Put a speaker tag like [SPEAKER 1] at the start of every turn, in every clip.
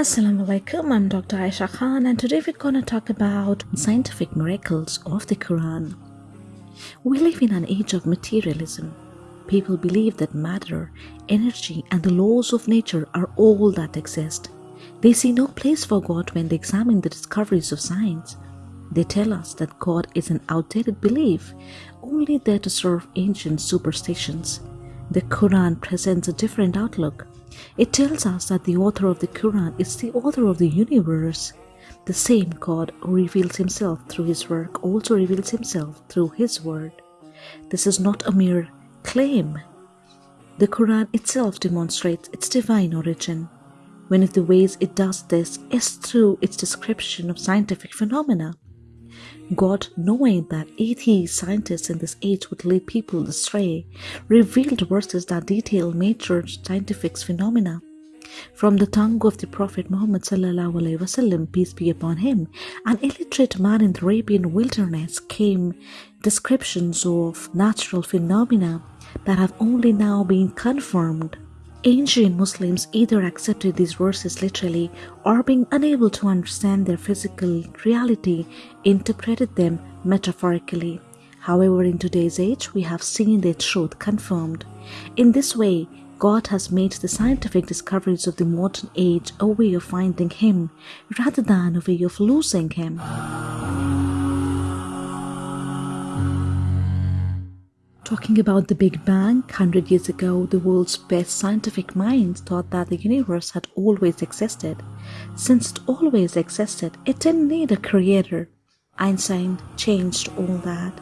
[SPEAKER 1] Assalamu alaikum, I'm Dr. Aisha Khan, and today we're going to talk about scientific miracles of the Quran. We live in an age of materialism. People believe that matter, energy, and the laws of nature are all that exist. They see no place for God when they examine the discoveries of science. They tell us that God is an outdated belief, only there to serve ancient superstitions. The Quran presents a different outlook. It tells us that the author of the Quran is the author of the universe. The same God who reveals himself through his work also reveals himself through his word. This is not a mere claim. The Quran itself demonstrates its divine origin. One of the ways it does this is through its description of scientific phenomena. God, knowing that atheist scientists in this age would lead people astray, revealed verses that detail major scientific phenomena. From the tongue of the Prophet Muhammad wasallam, peace be upon him, an illiterate man in the Arabian wilderness came descriptions of natural phenomena that have only now been confirmed. Ancient Muslims either accepted these verses literally or being unable to understand their physical reality, interpreted them metaphorically. However, in today's age, we have seen their truth confirmed. In this way, God has made the scientific discoveries of the modern age a way of finding Him rather than a way of losing Him. Talking about the Big Bang, 100 years ago, the world's best scientific minds thought that the universe had always existed. Since it always existed, it didn't need a creator. Einstein changed all that.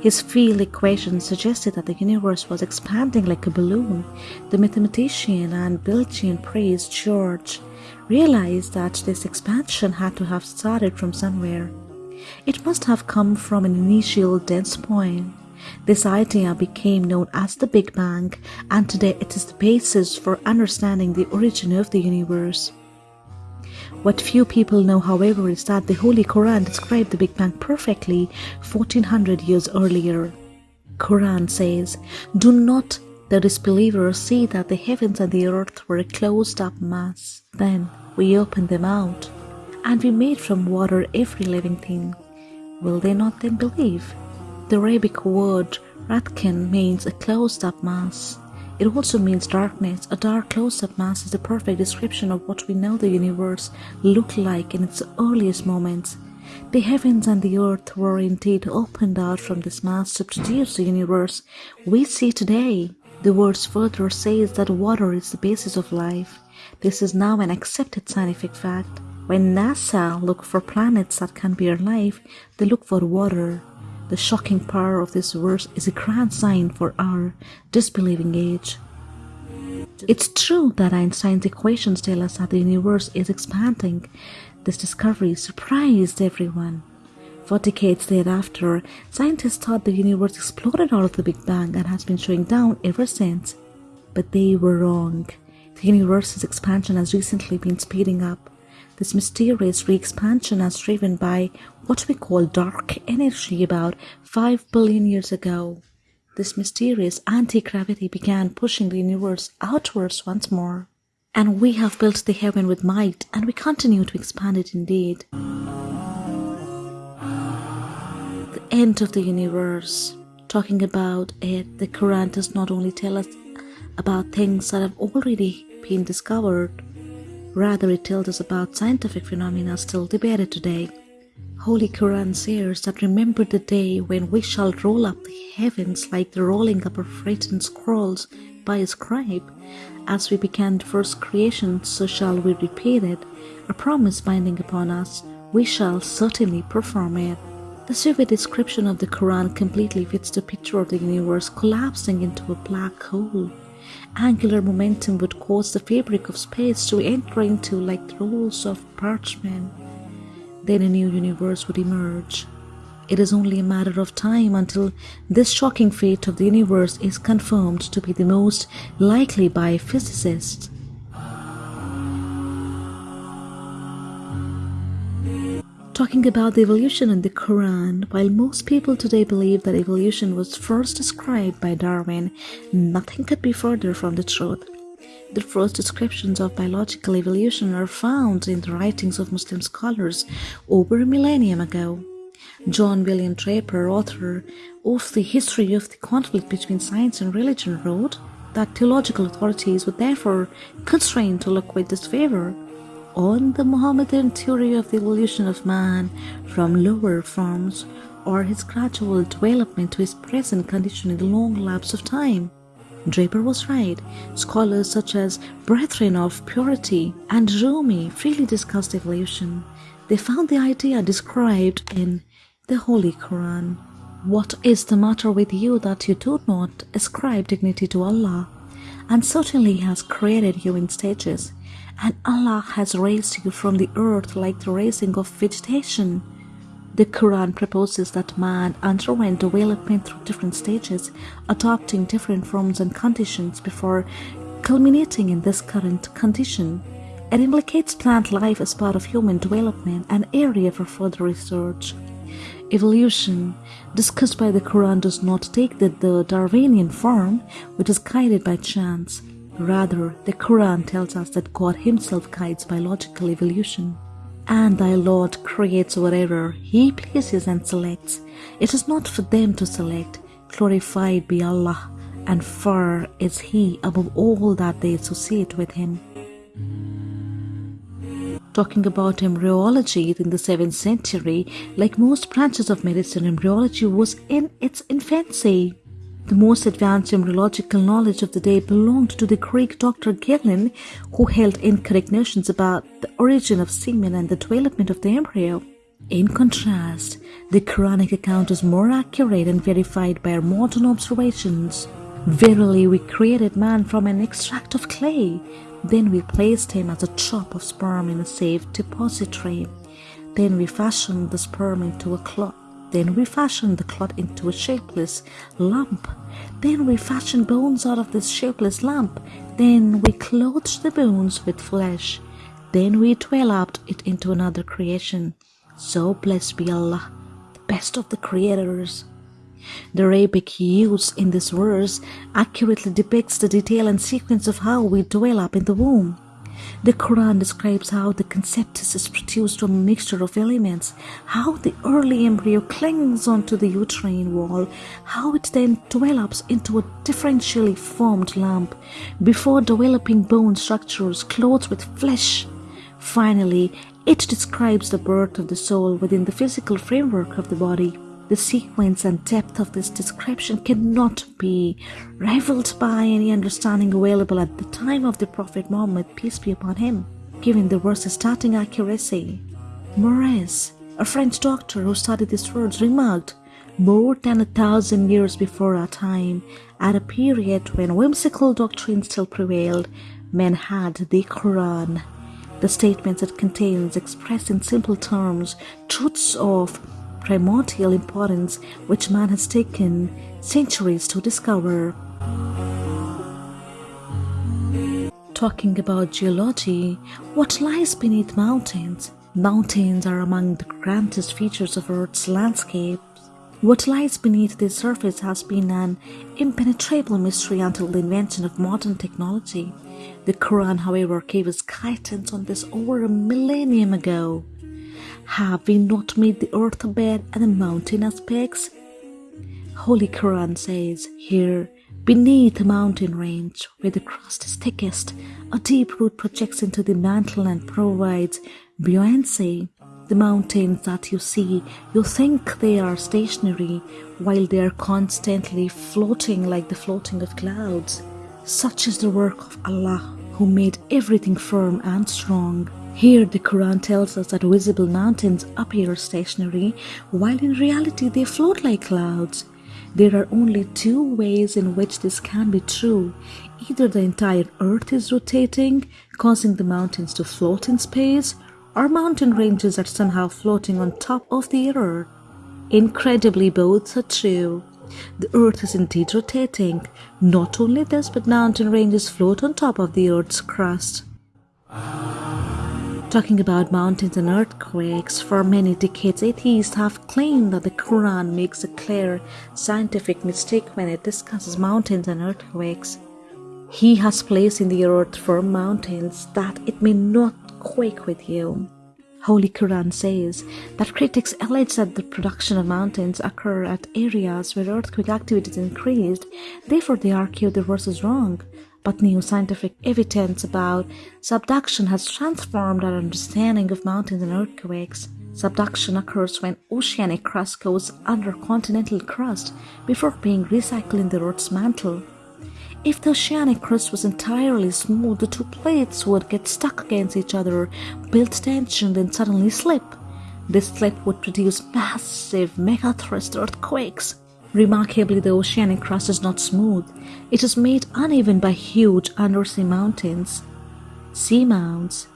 [SPEAKER 1] His field equations suggested that the universe was expanding like a balloon. The mathematician and Belgian priest George realized that this expansion had to have started from somewhere. It must have come from an initial dense point this idea became known as the Big Bang, and today it is the basis for understanding the origin of the universe. What few people know, however, is that the Holy Quran described the Big Bang perfectly 1400 years earlier. Quran says, Do not the disbelievers see that the heavens and the earth were a closed up mass. Then we opened them out, and we made from water every living thing. Will they not then believe? The Arabic word ratkin means a closed-up mass. It also means darkness. A dark closed-up mass is the perfect description of what we know the universe looked like in its earliest moments. The heavens and the earth were indeed opened out from this mass to produce the universe we see today. The verse further says that water is the basis of life. This is now an accepted scientific fact. When NASA look for planets that can bear life, they look for water. The shocking power of this verse is a grand sign for our disbelieving age. It's true that Einstein's equations tell us that the universe is expanding. This discovery surprised everyone. For decades thereafter, scientists thought the universe exploded out of the Big Bang and has been showing down ever since. But they were wrong. The universe's expansion has recently been speeding up. This mysterious re-expansion is driven by what we call dark energy about 5 billion years ago. This mysterious anti-gravity began pushing the universe outwards once more. And we have built the heaven with might, and we continue to expand it indeed. The end of the universe. Talking about it, the Quran does not only tell us about things that have already been discovered, Rather, it tells us about scientific phenomena still debated today. Holy Quran says that remember the day when we shall roll up the heavens like the rolling up of written scrolls by a scribe. As we began the first creation, so shall we repeat it, a promise binding upon us, we shall certainly perform it. The vivid description of the Quran completely fits the picture of the universe collapsing into a black hole angular momentum would cause the fabric of space to enter into like the rolls of parchment. Then a new universe would emerge. It is only a matter of time until this shocking fate of the universe is confirmed to be the most likely by physicists. Talking about the evolution in the Quran, while most people today believe that evolution was first described by Darwin, nothing could be further from the truth. The first descriptions of biological evolution are found in the writings of Muslim scholars over a millennium ago. John William Draper, author of The History of the Conflict Between Science and Religion, wrote that theological authorities were therefore constrained to look with disfavor on the Mohammedan theory of the evolution of man from lower forms or his gradual development to his present condition in the long lapse of time. Draper was right. Scholars such as Brethren of Purity and Rumi freely discussed evolution. They found the idea described in the Holy Quran. What is the matter with you that you do not ascribe dignity to Allah? And certainly He has created you in stages, and Allah has raised you from the earth like the raising of vegetation. The Quran proposes that man underwent development through different stages, adopting different forms and conditions before culminating in this current condition. It implicates plant life as part of human development, an area for further research. Evolution, discussed by the Quran, does not take the, the Darwinian form, which is guided by chance. Rather, the Quran tells us that God Himself guides biological evolution. And thy Lord creates whatever He pleases and selects. It is not for them to select. Glorified be Allah, and far is He above all that they associate with Him talking about embryology in the 7th century, like most branches of medicine, embryology was in its infancy. The most advanced embryological knowledge of the day belonged to the Greek Dr. Galen, who held incorrect notions about the origin of semen and the development of the embryo. In contrast, the Quranic account is more accurate and verified by our modern observations. Verily, we created man from an extract of clay, then we placed him as a drop of sperm in a safe depository. Then we fashioned the sperm into a clot. Then we fashioned the clot into a shapeless lump. Then we fashioned bones out of this shapeless lump. Then we clothed the bones with flesh. Then we developed it into another creation. So blessed be Allah, the best of the creators. The Arabic use in this verse accurately depicts the detail and sequence of how we develop in the womb. The Quran describes how the conceptus is produced from a mixture of elements, how the early embryo clings onto the uterine wall, how it then develops into a differentially formed lump before developing bone structures clothed with flesh. Finally, it describes the birth of the soul within the physical framework of the body. The sequence and depth of this description cannot be rivaled by any understanding available at the time of the Prophet Muhammad, peace be upon him, given the verse's starting accuracy. Maurice, a French doctor who studied these words, remarked, more than a thousand years before our time, at a period when whimsical doctrine still prevailed, men had the Quran. The statements it contains express in simple terms truths of primordial importance which man has taken centuries to discover. Talking about geology, what lies beneath mountains? Mountains are among the grandest features of Earth's landscape. What lies beneath the surface has been an impenetrable mystery until the invention of modern technology. The Quran, however, gave us guidance on this over a millennium ago. Have we not made the earth a bed and the mountain as pegs? Holy Quran says here, beneath the mountain range where the crust is thickest, a deep root projects into the mantle and provides buoyancy. The mountains that you see, you think they are stationary while they are constantly floating like the floating of clouds. Such is the work of Allah who made everything firm and strong. Here, the Quran tells us that visible mountains appear stationary, while in reality they float like clouds. There are only two ways in which this can be true. Either the entire earth is rotating, causing the mountains to float in space, or mountain ranges are somehow floating on top of the earth. Incredibly, both are true. The earth is indeed rotating. Not only this, but mountain ranges float on top of the earth's crust. Talking about mountains and earthquakes, for many decades atheists have claimed that the Quran makes a clear scientific mistake when it discusses mountains and earthquakes. He has placed in the earth firm mountains that it may not quake with you. Holy Quran says that critics allege that the production of mountains occur at areas where earthquake activity is increased, therefore they argue the verse is wrong. But new scientific evidence about subduction has transformed our understanding of mountains and earthquakes. Subduction occurs when oceanic crust goes under continental crust before being recycled in the Earth's mantle. If the oceanic crust was entirely smooth, the two plates would get stuck against each other, build tension, then suddenly slip. This slip would produce massive megathrust earthquakes. Remarkably, the oceanic crust is not smooth. It is made uneven by huge undersea mountains. Seamounts.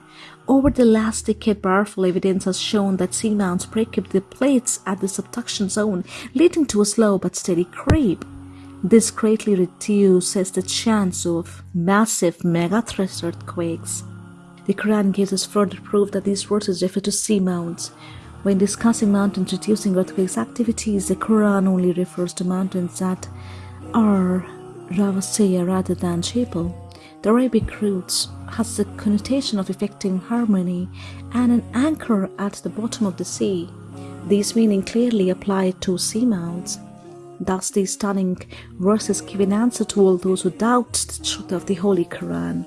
[SPEAKER 1] Over the last decade, powerful evidence has shown that seamounts break up the plates at the subduction zone, leading to a slow but steady creep. This greatly reduces the chance of massive megathrust earthquakes. The Quran gives us further proof that these verses refer to seamounts. When discussing mountains reducing earthquakes activities, the Quran only refers to mountains that are ravasiya rather than jebel. The Arabic roots has the connotation of effecting harmony and an anchor at the bottom of the sea. These meaning clearly apply to seamounts. Thus, these stunning verses give an answer to all those who doubt the truth of the Holy Quran.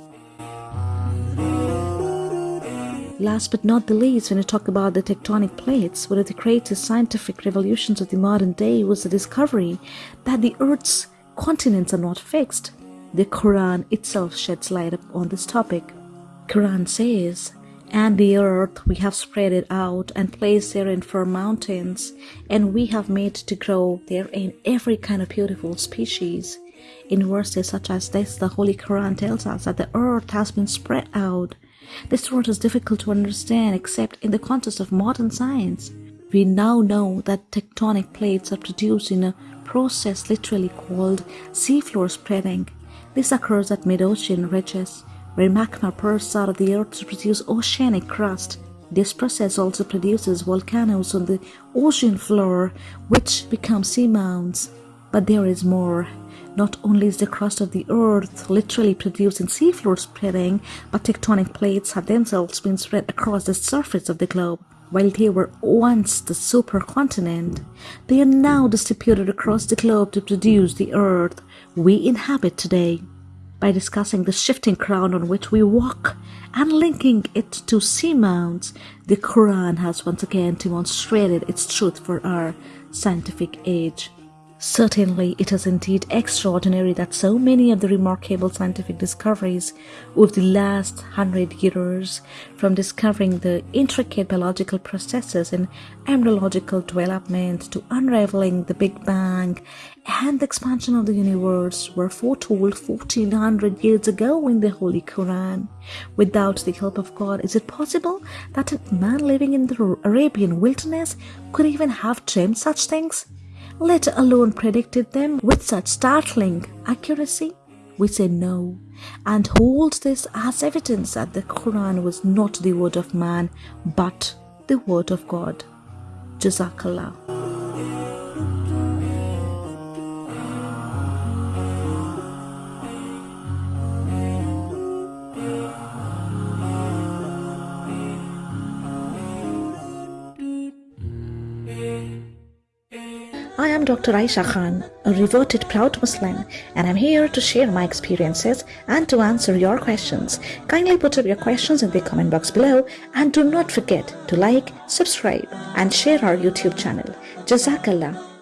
[SPEAKER 1] Last but not the least, when we talk about the tectonic plates, one of the greatest scientific revolutions of the modern day was the discovery that the Earth's continents are not fixed. The Quran itself sheds light on this topic. Quran says, and the earth we have spread it out and placed therein firm mountains, and we have made to grow therein every kind of beautiful species. In verses such as this, the Holy Quran tells us that the earth has been spread out. This word is difficult to understand except in the context of modern science. We now know that tectonic plates are produced in a process literally called seafloor spreading. This occurs at mid-ocean ridges where magma bursts out of the earth to produce oceanic crust. This process also produces volcanoes on the ocean floor, which become seamounts. But there is more. Not only is the crust of the earth literally produced in seafloor spreading, but tectonic plates have themselves been spread across the surface of the globe. While they were once the supercontinent, they are now distributed across the globe to produce the earth we inhabit today by discussing the shifting crown on which we walk and linking it to seamounts, the Quran has once again demonstrated its truth for our scientific age. Certainly, it is indeed extraordinary that so many of the remarkable scientific discoveries of the last hundred years, from discovering the intricate biological processes in embryological development to unraveling the Big Bang and the expansion of the universe, were foretold 1400 years ago in the Holy Quran. Without the help of God, is it possible that a man living in the Arabian wilderness could even have dreamed such things? Let alone predicted them with such startling accuracy? We say no and hold this as evidence that the Quran was not the word of man but the word of God. Jazakallah. Dr. Aisha Khan, a reverted proud Muslim, and I'm here to share my experiences and to answer your questions. Kindly put up your questions in the comment box below and do not forget to like, subscribe, and share our YouTube channel. Jazakallah.